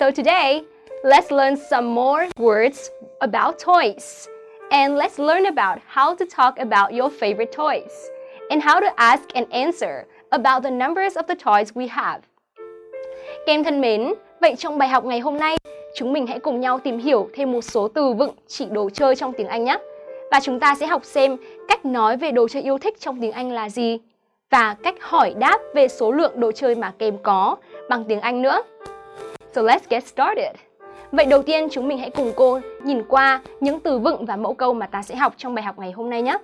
So today, let's learn some more words about toys. And let's learn about how to talk about your favorite toys and how to ask and answer about the numbers of the toys we have. Các em thân mến, vậy trong bài học ngày hôm nay, chúng mình hãy cùng nhau tìm hiểu thêm một số từ vựng chỉ đồ chơi trong tiếng Anh nhé. Và chúng ta sẽ học xem cách nói về đồ chơi yêu thích trong tiếng Anh là gì và cách hỏi đáp về số lượng đồ chơi mà các em có bằng tiếng Anh nữa. So let's get started. Vậy đầu tiên chúng mình hãy cùng cô nhìn qua những từ vựng và mẫu câu mà ta sẽ học trong bài học ngày hôm nay nhé.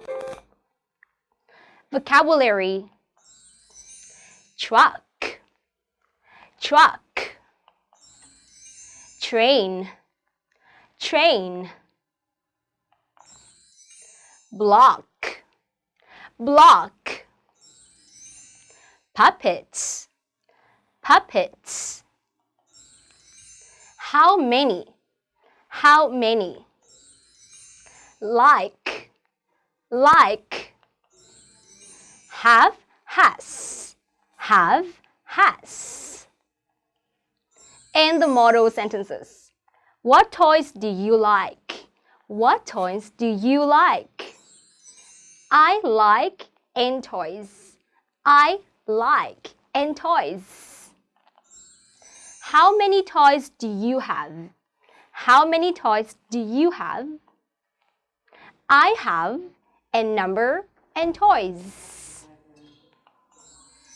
Vocabulary. Truck. Truck. Train. Train. Block. Block. Puppets. Puppets. How many? How many? Like, like. Have, has, have, has. And the model sentences. What toys do you like? What toys do you like? I like and toys. I like and toys. How many toys do you have? How many toys do you have? I have a number and toys.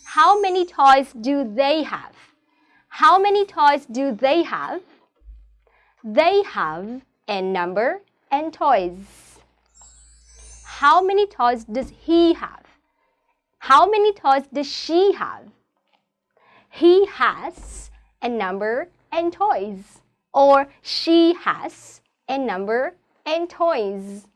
How many toys do they have? How many toys do they have? They have a number and toys. How many toys does he have? How many toys does she have? He has a number and toys. Or she has a number and toys.